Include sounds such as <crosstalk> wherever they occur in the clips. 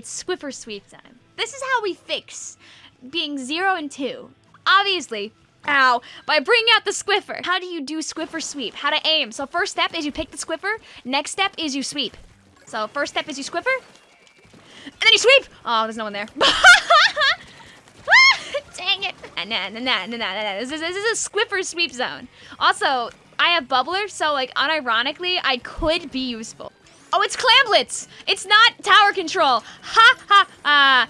It's Squiffer sweep time. This is how we fix being zero and two. Obviously, ow, by bringing out the Squiffer. How do you do Squiffer sweep? How to aim. So first step is you pick the Squiffer. Next step is you sweep. So first step is you Squiffer. And then you sweep. Oh, there's no one there. <laughs> Dang it. Nah, nah, nah, nah, nah, nah. This is, this is a Squiffer sweep zone. Also, I have Bubbler, so like unironically, I could be useful. Oh, it's Clamblitz! It's not tower control! Ha ha ha!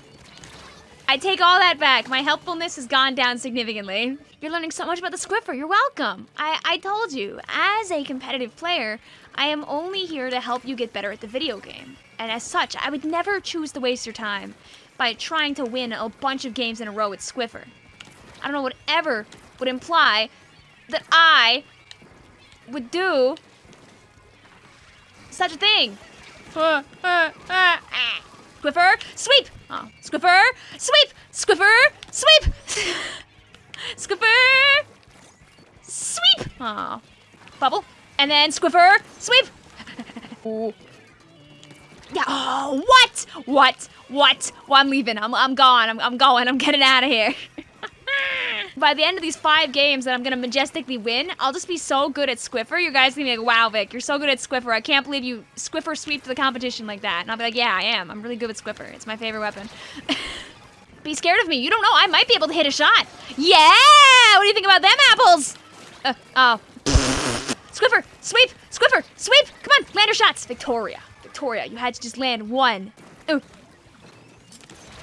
I take all that back. My helpfulness has gone down significantly. You're learning so much about the Squiffer. You're welcome. I, I told you, as a competitive player, I am only here to help you get better at the video game. And as such, I would never choose to waste your time by trying to win a bunch of games in a row with Squiffer. I don't know whatever would imply that I would do such a thing. Squiffer, sweep! Oh, Squiffer, sweep! Squiffer, sweep! <laughs> Squiffer, sweep! Oh, bubble. And then Squiffer, sweep! <laughs> Yeah, oh, what? What? What? Well, I'm leaving. I'm, I'm gone. I'm, I'm going. I'm getting out of here. <laughs> By the end of these five games that I'm gonna majestically win, I'll just be so good at Squiffer. You guys are gonna be like, wow, Vic, you're so good at Squiffer. I can't believe you Squiffer sweep the competition like that. And I'll be like, yeah, I am. I'm really good with Squiffer. It's my favorite weapon. <laughs> be scared of me. You don't know. I might be able to hit a shot. Yeah! What do you think about them apples? Uh, oh. <laughs> Squiffer, sweep, Squiffer, sweep. Come on, land your shots. Victoria, Victoria, you had to just land one. Ooh.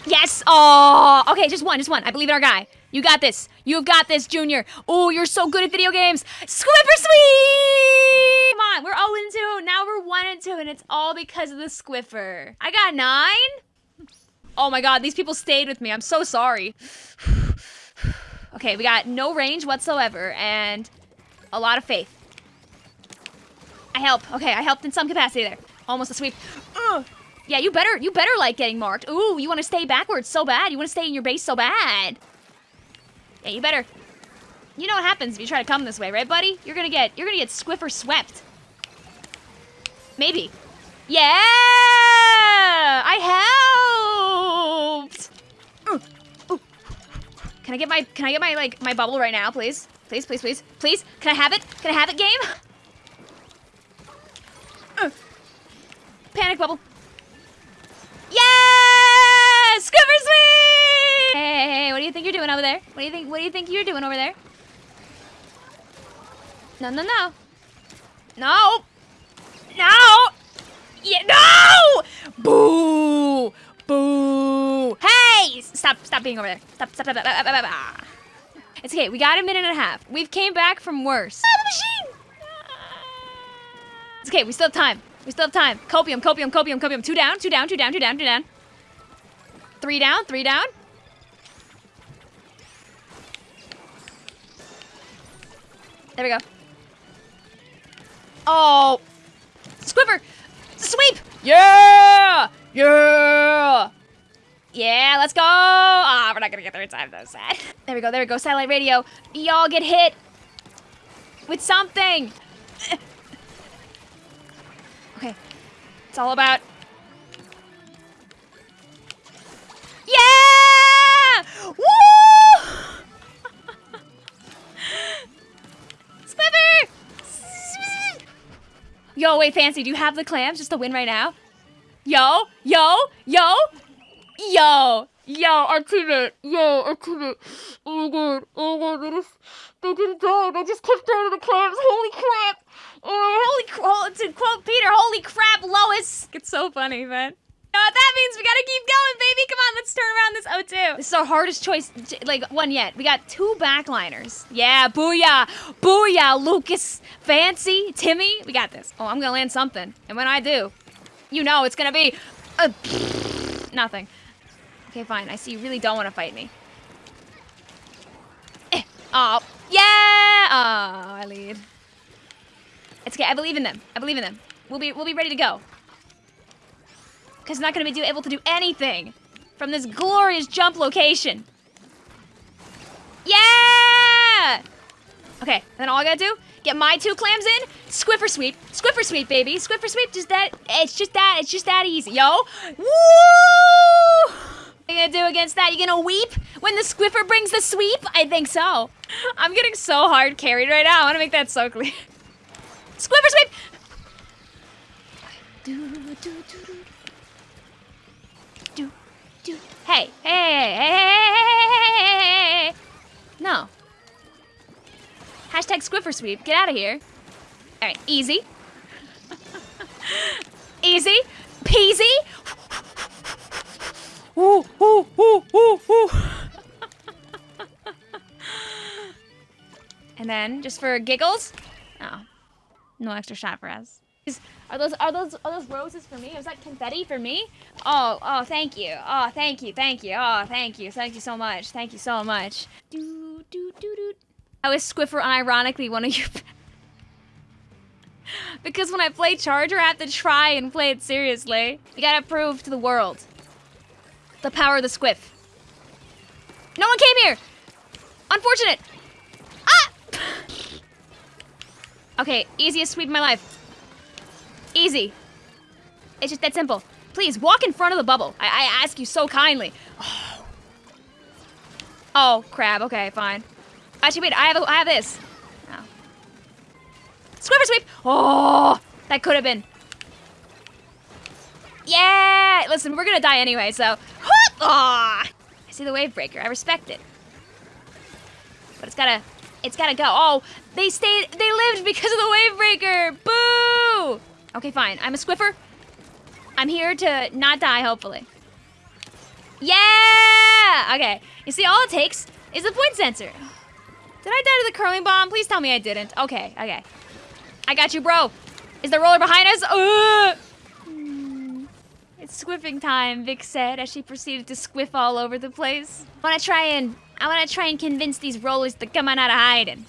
Yes. Oh, okay, just one, just one. I believe in our guy. You got this. You've got this, Junior. Oh, you're so good at video games. Squiffer sweep! Come on, we're 0 and 2. Now we're 1 and 2, and it's all because of the Squiffer. I got 9? Oh my god, these people stayed with me. I'm so sorry. okay, we got no range whatsoever, and a lot of faith. I help. Okay, I helped in some capacity there. Almost a sweep. Ugh. Yeah, you better, you better like getting marked. Ooh, you want to stay backwards so bad. You want to stay in your base so bad. Yeah, you better. You know what happens if you try to come this way, right, buddy? You're gonna get, you're gonna get Squiffer swept. Maybe. Yeah! I helped! Can I get my, can I get my, like, my bubble right now, please? Please, please, please. Please? Can I have it? Can I have it, game? Panic bubble. Yeah! Squiffer sweep! You think you're doing over there? What do you think, what do you think you're doing over there? No, no, no. No! No! Yeah, no! Boo! Boo! Hey! Stop, stop being over there. Stop, stop, stop, stop, stop, stop. It's okay, we got a minute and a half. We've came back from worse. Ah, the machine! It's okay, we still have time. We still have time. Copium, copium, copium, copium. Two down, two down, two down, two down, two down. Three down, three down. There we go. Oh. Squiffer! Sweep! Yeah! Yeah! Yeah, let's go! Ah, oh, we're not gonna get there in time, though, <laughs> sad. There we go, there we go, satellite radio. Y'all get hit with something! <laughs> Okay, it's all about... Yo, wait, Fancy, do you have the clams just to win right now? Yo, yo, yo, yo, yo, I it. Yo, I it. Oh my god, oh my god, they just, they didn't die. They just kicked out of the clams. Holy crap. Oh, holy crap. To quote Peter, holy crap, Lois. It's so funny, man. Know what that means? We gotta keep going, baby. Come on, let's turn around this O2. This is our hardest choice, like, one yet. We got two backliners. Yeah, booyah. Booyah, Lucas. Fancy, Timmy. We got this. Oh, I'm gonna land something. And when I do, you know it's gonna be... Uh, <laughs> nothing. Okay, fine. I see you really don't want to fight me. Eh. Oh, yeah! Oh, I lead. It's okay. I believe in them. I believe in them. We'll be we'll be ready to go. Cause I'm not gonna be able to do anything from this glorious jump location. Yeah! Okay, then all I gotta do, get my two clams in, Squiffer sweep, Squiffer sweep, baby, Squiffer sweep, just that, it's just that, it's just that easy, yo. Woo! What you gonna do against that? You gonna weep when the Squiffer brings the sweep? I think so. I'm getting so hard carried right now. I wanna make that so clear. Squiffer sweep! Do, do. Do, do. Hey, hey, hey, hey, hey, hey, hey, hey, hey. No. Hashtag Squiffer sweep. Get out of here. All right, easy. easy. Peasy. Ooh, ooh, ooh, ooh, ooh. and then, just for giggles, oh, no extra shot for us. Are those are those are those roses for me? Is that confetti for me? Oh, oh, thank you. Oh, thank you, thank you. Oh, thank you, thank you so much. Thank you so much. Do do do do. I was Squiffer unironically one of you. <laughs> because when I play Charger, I have to try and play it seriously. You gotta prove to the world the power of the Squiff. No one came here. Unfortunate. Ah! <laughs> okay, easiest sweep of my life. Easy. It's just that simple. Please, walk in front of the bubble. I, I ask you so kindly. Oh. oh, crab. Okay, fine. Actually, wait, I have, a, I have this. Oh. Squiffer sweep! Oh, that could have been. Yeah! Listen, we're gonna die anyway, so. Oh, I see the wave breaker. I respect it. But it's gotta, it's gotta go. Oh, they stayed, they lived because of the wave breaker. Boo! Okay, fine. I'm a Squiffer. I'm here to not die, hopefully. Yeah! Okay. You see, all it takes is a point sensor. Did I die to the curling bomb? Please tell me I didn't. Okay, okay. I got you, bro. Is the roller behind us? Ugh! Hmm. It's squiffing time, Vic said as she proceeded to squiff all over the place. I wanna try and I wanna try and convince these rollers to come on out of hiding.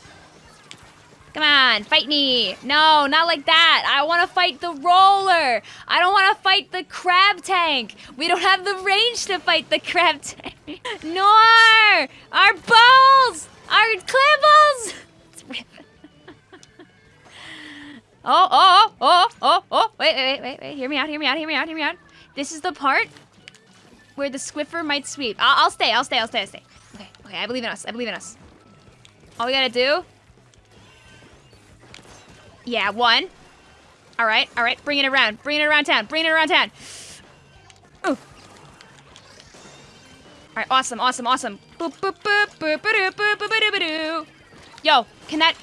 Come on, fight me. No, not like that. I want to fight the roller. I don't want to fight the crab tank. We don't have the range to fight the crab <laughs> tank. Nor our balls, our clam balls. <laughs> oh, oh, oh, oh, oh. oh. Wait, wait, wait, wait. Hear me out, hear me out, hear me out, hear me out. This is the part where the Squiffer might sweep. I'll, I'll stay, I'll stay, I'll stay, I'll stay. Okay, okay, I believe in us, I believe in us. All we gotta do yeah, one. All right, all right. Bring it around. Bring it around town. Bring it around town. Ooh. All right, awesome, awesome, awesome. Boop, boop, boop, boop, boop, boop, boop, boop, boop, Yo, can that...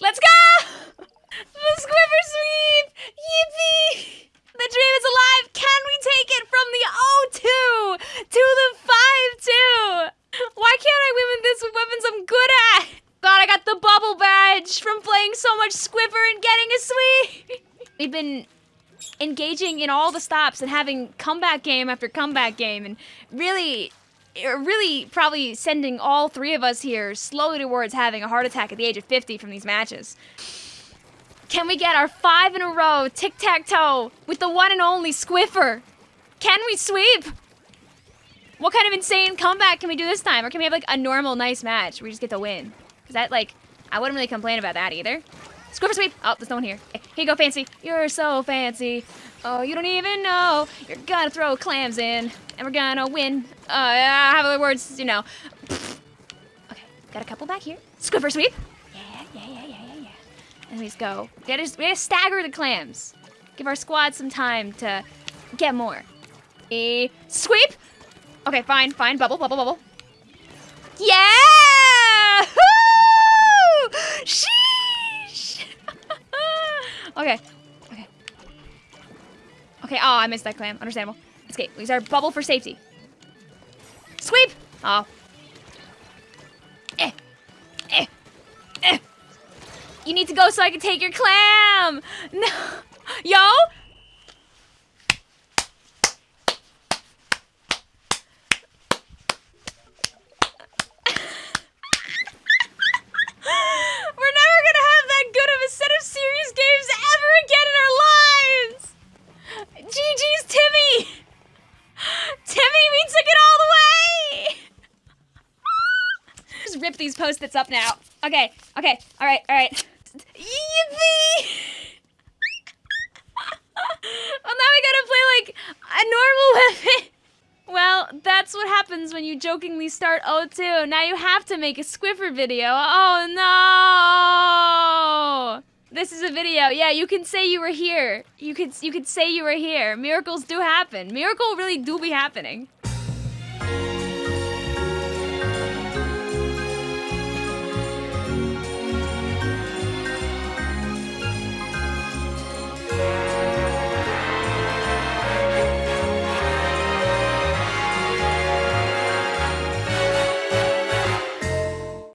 Let's go! <laughs> The Squiffer Sweep! Yippee! The dream is alive! Can we take it from the 0-2 to the 5-2? Why can't I win with this with weapons I'm good at? God, I got the bubble badge from playing so much Squiffer and getting a sweep! We've been engaging in all the stops and having comeback game after comeback game and really uh, really probably sending all three of us here slowly towards having a heart attack at the age of 50 from these matches. Can we get our five in a row tic-tac-toe with the one and only Squiffer? Can we sweep? What kind of insane comeback can we do this time? Or can we have like a normal nice match where we just get to win? Is that like, I wouldn't really complain about that either. Squiffer sweep. Oh, there's no one here. Here you go, Fancy. You're so fancy. Oh, you don't even know. You're gonna throw clams in, and we're gonna win. Uh, I have other words, you know. Okay, got a couple back here. Squiffer sweep. Yeah, yeah, yeah, yeah. Yeah. And we just go. We gotta, we gotta stagger the clams. Give our squad some time to get more. A sweep. Okay, fine, fine. Bubble, bubble, bubble. Yeah! Okay, okay. Okay, oh, I missed that clam. Understandable. Escape. We use our bubble for safety. Sweep! Oh, Eh. You need to go so I can take your clam. <laughs> No. Yo? We're never gonna have that good of a set of serious games ever again in our lives. GG's Timmy. Timmy, we took it all the way. Just rip these post-its up now. Okay, okay, all right, all right. Yippee! <laughs> well, now we gotta play like a normal <laughs> weapon. Well, that's what happens when you jokingly start O2. Now you have to make a Squiffer video. Oh no! This is a video. Yeah, you can say you were here. You could you could say you were here. Miracles do happen. Miracle really do be happening.